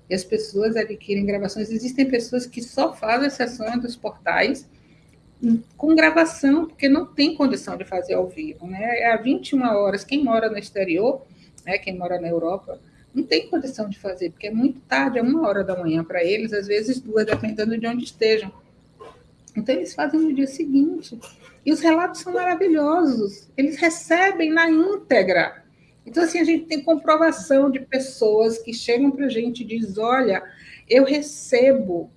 E as pessoas adquirem gravações. Existem pessoas que só fazem sessões dos portais com gravação, porque não tem condição de fazer ao vivo, né? É a 21 horas, quem mora no exterior, né, quem mora na Europa, não tem condição de fazer, porque é muito tarde, é uma hora da manhã para eles, às vezes duas, dependendo de onde estejam. Então, eles fazem no dia seguinte. E os relatos são maravilhosos, eles recebem na íntegra. Então, assim, a gente tem comprovação de pessoas que chegam para a gente e dizem: olha, eu recebo,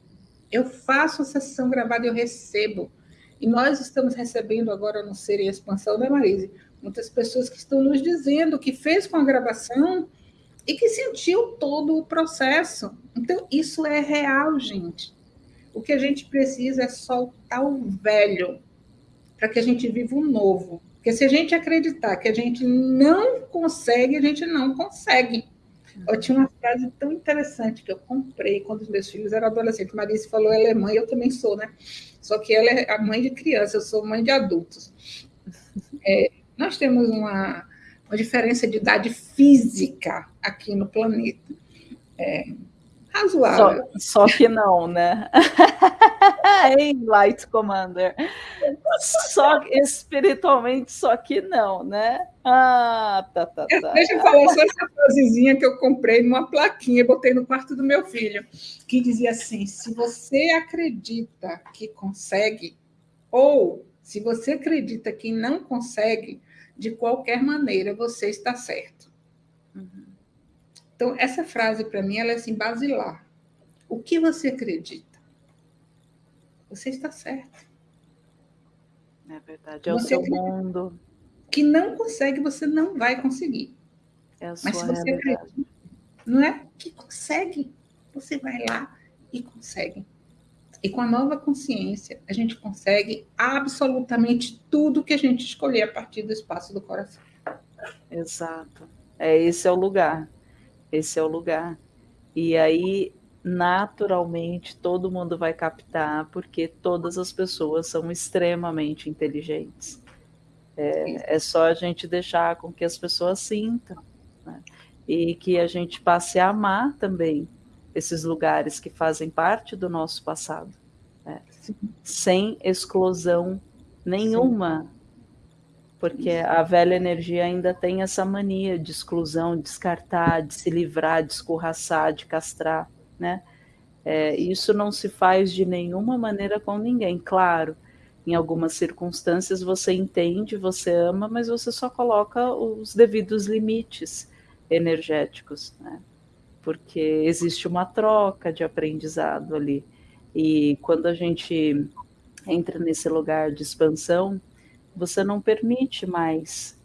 eu faço a sessão gravada, eu recebo. E nós estamos recebendo agora no Ser em Expansão, né, Marise? Muitas pessoas que estão nos dizendo que fez com a gravação e que sentiu todo o processo. Então, isso é real, gente. O que a gente precisa é soltar o velho para que a gente viva o novo. Porque se a gente acreditar que a gente não consegue, a gente não consegue. Eu tinha uma frase tão interessante que eu comprei quando os meus filhos eram adolescentes. Marice falou, ela é mãe, eu também sou, né? Só que ela é a mãe de criança, eu sou mãe de adultos. É, nós temos uma, uma diferença de idade física aqui no planeta. É, razoável. Só, só que não, né? Ei, Light Commander. Só espiritualmente, só que não, né? Ah, tá, tá, tá. Deixa eu falar só essa frasezinha que eu comprei numa plaquinha, botei no quarto do meu filho, que dizia assim: se você acredita que consegue, ou se você acredita que não consegue, de qualquer maneira você está certo. Uhum. Então, essa frase, para mim, ela é assim, basilar. O que você acredita? Você está certo. É verdade, é você o seu mundo. Que não consegue, você não vai conseguir. É Mas se você acredita, não é? Que consegue, você vai lá e consegue. E com a nova consciência, a gente consegue absolutamente tudo que a gente escolher a partir do espaço do coração. Exato. É esse é o lugar. Esse é o lugar. E aí, naturalmente, todo mundo vai captar, porque todas as pessoas são extremamente inteligentes. É, é só a gente deixar com que as pessoas sintam. Né? E que a gente passe a amar também esses lugares que fazem parte do nosso passado. Né? Sem exclusão nenhuma. Sim porque a velha energia ainda tem essa mania de exclusão, de descartar, de se livrar, de escorraçar, de castrar, né? É, isso não se faz de nenhuma maneira com ninguém. Claro, em algumas circunstâncias você entende, você ama, mas você só coloca os devidos limites energéticos, né? Porque existe uma troca de aprendizado ali. E quando a gente entra nesse lugar de expansão, você não permite mais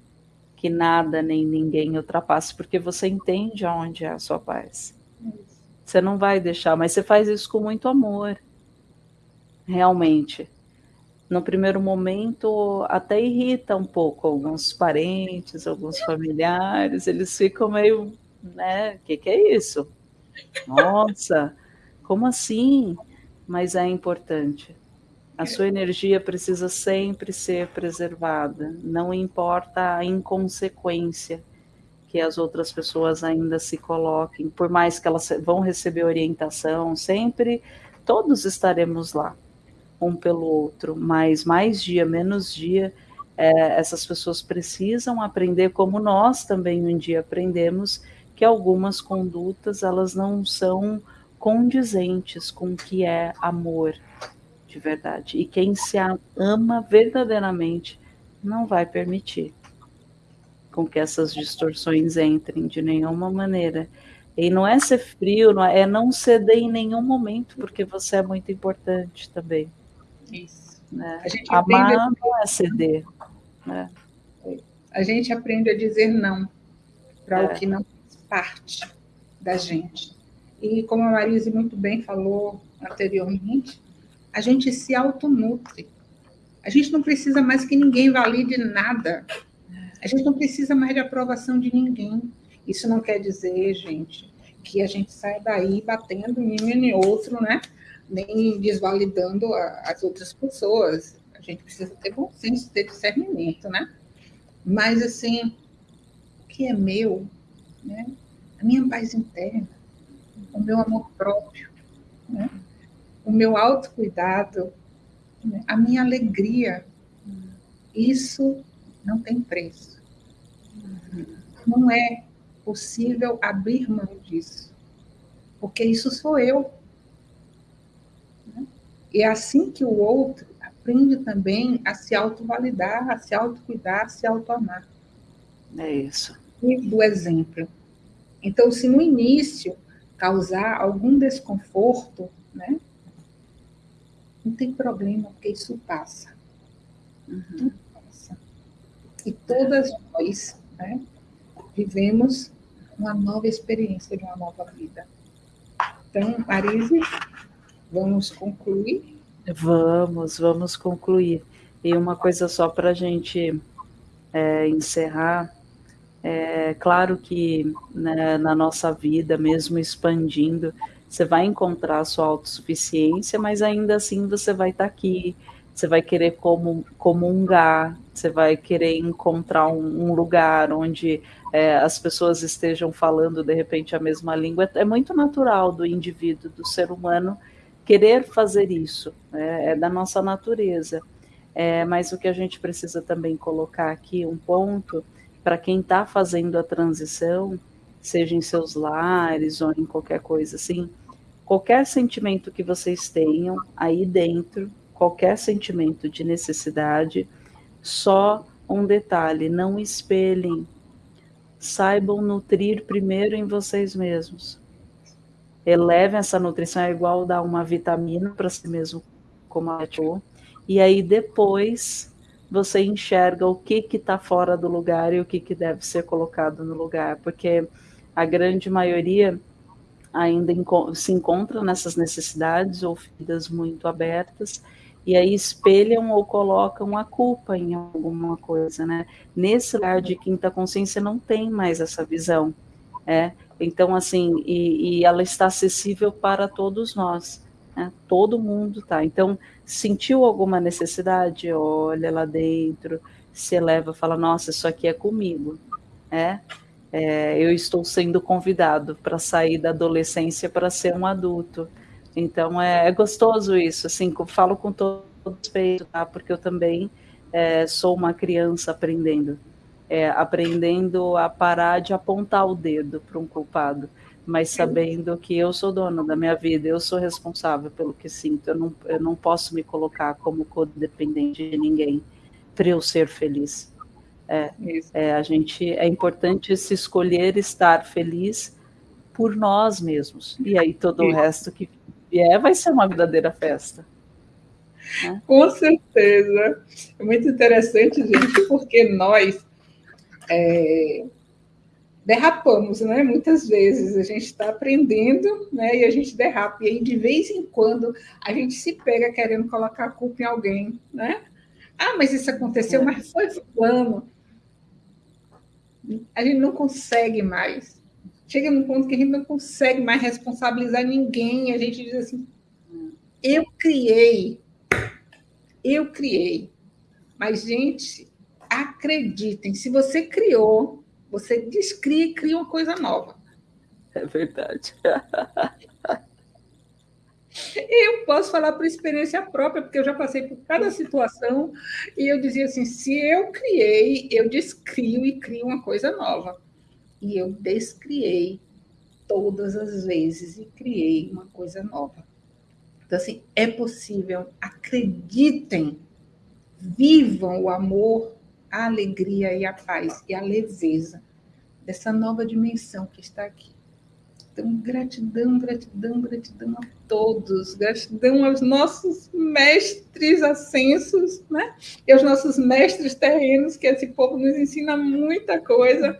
que nada nem ninguém ultrapasse, porque você entende aonde é a sua paz. Você não vai deixar, mas você faz isso com muito amor. Realmente. No primeiro momento, até irrita um pouco alguns parentes, alguns familiares, eles ficam meio, né? O que, que é isso? Nossa, como assim? Mas é importante. A sua energia precisa sempre ser preservada, não importa a inconsequência que as outras pessoas ainda se coloquem, por mais que elas vão receber orientação, sempre todos estaremos lá, um pelo outro, mas mais dia, menos dia, é, essas pessoas precisam aprender, como nós também um dia aprendemos, que algumas condutas elas não são condizentes com o que é amor, de verdade. E quem se ama verdadeiramente não vai permitir com que essas distorções entrem de nenhuma maneira. E não é ser frio, não é, é não ceder em nenhum momento, porque você é muito importante também. Isso. Né? Amar a... não é ceder. Né? A gente aprende a dizer não para é. o que não faz parte da gente. E como a Marise muito bem falou anteriormente, a gente se autonutre. A gente não precisa mais que ninguém valide nada. A gente não precisa mais de aprovação de ninguém. Isso não quer dizer, gente, que a gente saia daí batendo em e outro, né? Nem desvalidando as outras pessoas. A gente precisa ter bom senso, ter discernimento, né? Mas, assim, o que é meu, né? A minha paz interna, o meu amor próprio, né? O meu autocuidado, né, a minha alegria, isso não tem preço. Não é possível abrir mão disso, porque isso sou eu. Né? E é assim que o outro aprende também a se autovalidar, a se autocuidar, a se autoamar. É isso. E do exemplo. Então, se no início causar algum desconforto, né, não tem problema, porque isso passa. Uhum. passa. E todas nós né, vivemos uma nova experiência de uma nova vida. Então, Marise, vamos concluir? Vamos, vamos concluir. E uma coisa só para a gente é, encerrar, é claro que né, na nossa vida, mesmo expandindo, você vai encontrar a sua autossuficiência, mas ainda assim você vai estar tá aqui, você vai querer comungar, você vai querer encontrar um, lugar onde é, as pessoas estejam falando de repente a mesma língua. É muito natural do indivíduo, do ser humano, querer fazer isso, né? é da nossa natureza. É, mas o que a gente precisa também colocar aqui, um ponto, para quem está fazendo a transição, seja em seus lares ou em qualquer coisa assim, qualquer sentimento que vocês tenham aí dentro, qualquer sentimento de necessidade, só um detalhe: não espelhem. Saibam nutrir primeiro em vocês mesmos. Elevem essa nutrição, é igual dar uma vitamina para si mesmo, como a falou, e aí depois você enxerga o que está fora do lugar e o que, que deve ser colocado no lugar, porque a grande maioria ainda se encontra nessas necessidades ou feridas muito abertas e aí espelham ou colocam a culpa em alguma coisa, né? Nesse lugar de quinta consciência não tem mais essa visão, é. Então assim, e, e ela está acessível para todos nós, né? Todo mundo tá. Então sentiu alguma necessidade, olha lá dentro, se eleva, fala, nossa, isso aqui é comigo, é. É eu estou sendo convidado para sair da adolescência para ser um adulto então é, é gostoso isso, assim, falo com todo respeito, tá? Porque eu também é, sou uma criança aprendendo, é, aprendendo a parar de apontar o dedo para um culpado, mas sabendo que eu sou dono da minha vida, eu sou responsável pelo que sinto, eu não, eu não posso me colocar como codependente de ninguém para eu ser feliz. É, é, a gente é importante se escolher estar feliz por nós mesmos e aí todo o resto que vier, vai ser uma verdadeira festa. Né? Com certeza. É muito interessante, gente, porque nós é, derrapamos, né? Muitas vezes a gente está aprendendo, né? E a gente derrapa. E aí, de vez em quando, a gente se pega querendo colocar a culpa em alguém, né? Ah, mas isso aconteceu, é. mas foi fulano. A gente não consegue mais chega num ponto que a gente não consegue mais responsabilizar ninguém. A gente diz assim: eu criei, eu criei. Mas, gente, acreditem, se você criou, você descria e cria uma coisa nova. É verdade. Eu posso falar por experiência própria, porque eu já passei por cada situação e eu dizia assim: se eu criei, eu descrio e crio uma coisa nova e eu descriei todas as vezes e criei uma coisa nova. Então, assim, é possível, acreditem, vivam o amor, a alegria e a paz e a leveza dessa nova dimensão que está aqui. Então, gratidão, gratidão, gratidão a todos, gratidão aos nossos mestres ascensos, né? E aos nossos mestres terrenos, que esse povo nos ensina muita coisa.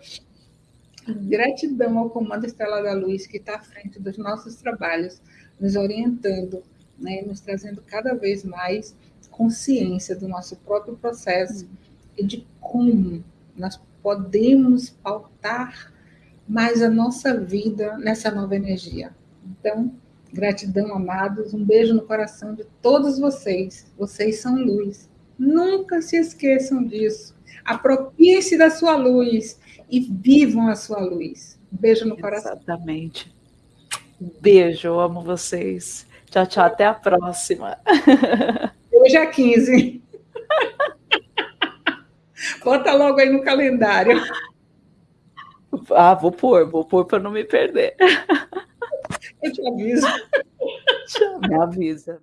Gratidão ao Comando Estrela da Luz, que está à frente dos nossos trabalhos, nos orientando, né, nos trazendo cada vez mais consciência do nosso próprio processo e de como nós podemos pautar mais a nossa vida nessa nova energia. Então, gratidão, amados, um beijo no coração de todos vocês. Vocês são luz. Nunca se esqueçam disso. Apropiem-se da sua luz e vivam a sua luz. Um beijo no coração. Exatamente. Beijo, eu amo vocês. Tchau, tchau, até a próxima. Hoje é 15. Bota logo aí no calendário. Ah, vou pôr, vou pôr para não me perder. Eu te aviso. Me avisa.